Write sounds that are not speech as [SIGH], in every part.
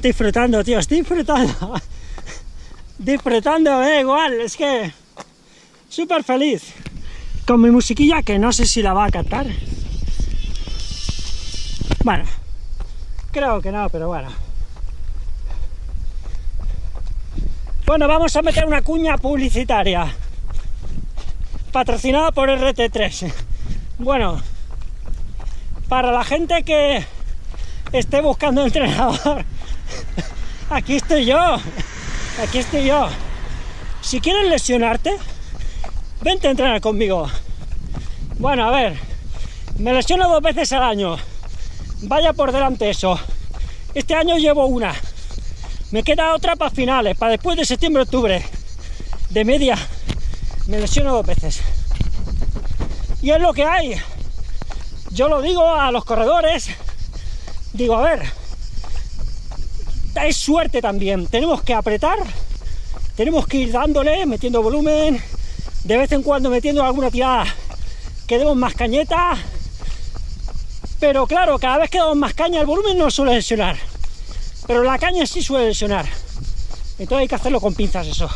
Disfrutando, tío, estoy disfrutando. [LAUGHS] disfrutando, igual, es que... Súper feliz. Con mi musiquilla, que no sé si la va a cantar. Bueno, creo que no, pero bueno. Bueno, vamos a meter una cuña publicitaria. Patrocinada por RT3. Bueno, para la gente que esté buscando entrenador, [LAUGHS] aquí estoy yo. Aquí estoy yo. Si quieres lesionarte, vente a entrenar conmigo. Bueno, a ver, me lesiono dos veces al año. Vaya por delante eso. Este año llevo una. Me queda otra para finales, para después de septiembre-octubre. De media, me lesiono dos veces. Y es lo que hay. Yo lo digo a los corredores. Digo, a ver, es suerte también. Tenemos que apretar, tenemos que ir dándole, metiendo volumen, de vez en cuando metiendo alguna tirada que demos más cañeta. Pero claro, cada vez que damos más caña, el volumen no suele lesionar. Pero la caña sí suele lesionar. Entonces hay que hacerlo con pinzas eso.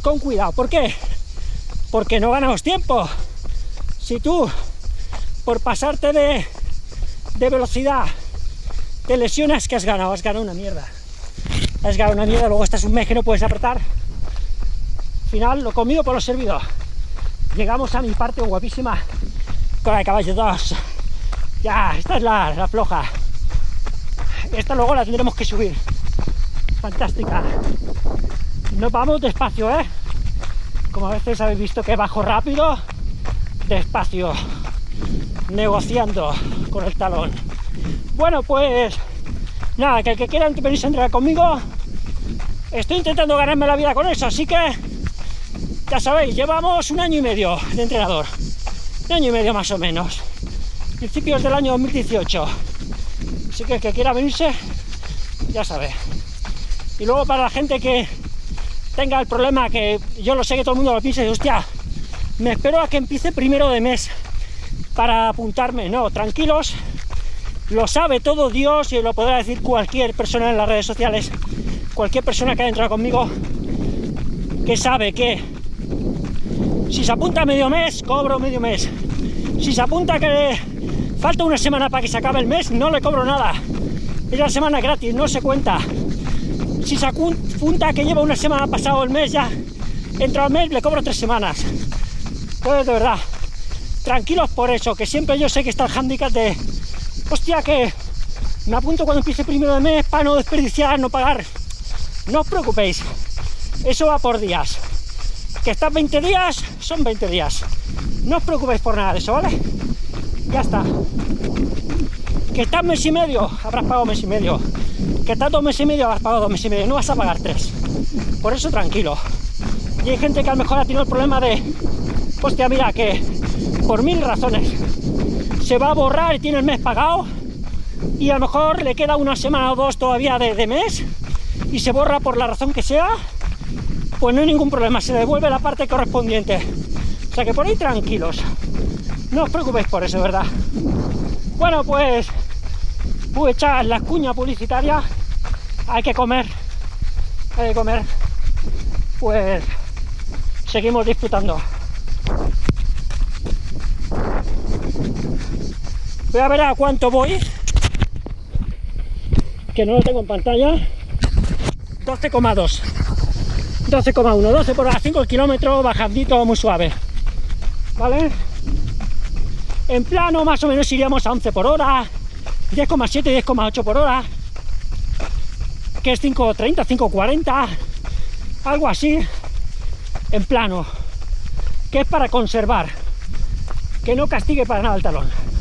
Con cuidado. ¿Por qué? Porque no ganamos tiempo. Si tú, por pasarte de, de velocidad, te lesionas, que has ganado? Has ganado una mierda. Has ganado una mierda, luego estás un mes que no puedes apretar. Al final, lo comido por lo servido. Llegamos a mi parte guapísima con de caballo 2. Ya, esta es la, la floja. Esta luego la tendremos que subir. Fantástica. Nos vamos despacio, ¿eh? Como a veces habéis visto que bajo rápido, despacio, negociando con el talón. Bueno, pues nada, que el que quiera venirse a entrenar conmigo, estoy intentando ganarme la vida con eso, así que ya sabéis, llevamos un año y medio de entrenador, un año y medio más o menos, principios del año 2018. Así que el que quiera venirse, ya sabe. Y luego para la gente que tenga el problema, que yo lo sé que todo el mundo lo piensa, y hostia, me espero a que empiece primero de mes para apuntarme. No, tranquilos, lo sabe todo Dios y lo podrá decir cualquier persona en las redes sociales, cualquier persona que haya entrado conmigo, que sabe que si se apunta medio mes, cobro medio mes. Si se apunta que falta una semana para que se acabe el mes, no le cobro nada. Es la semana gratis, no se cuenta. Si se apunta que lleva una semana pasado el mes ya, entra el mes, le cobro tres semanas. Entonces, de verdad, tranquilos por eso, que siempre yo sé que está el handicap de hostia, que me apunto cuando empiece primero de mes para no desperdiciar, no pagar. No os preocupéis, eso va por días. Que estás 20 días, son 20 días. No os preocupéis por nada de eso, ¿vale? Ya está. Que estás mes y medio, habrás pagado mes y medio. Que estás dos meses y medio, habrás pagado dos meses y medio. No vas a pagar tres. Por eso tranquilo. Y hay gente que a lo mejor ha tenido el problema de, hostia, mira, que por mil razones se va a borrar y tiene el mes pagado y a lo mejor le queda una semana o dos todavía de, mes y se borra por la razón que sea, pues no hay ningún problema, se devuelve la parte correspondiente. O sea que por ahí tranquilos, no os preocupéis por eso, ¿verdad? Bueno, pues a echar la cuña publicitaria, hay que comer, hay que comer, pues seguimos disfrutando. Voy a ver a cuánto voy. Que no lo tengo en pantalla. 12,2. 12,1. 12 por hora, 5 kilómetros, bajandito muy suave. ¿Vale? En plano más o menos iríamos a 11 por hora. 10,7, 10,8 por hora. Que es 5,30, 5,40. Algo así. En plano. Que es para conservar. Que no castigue para nada el talón.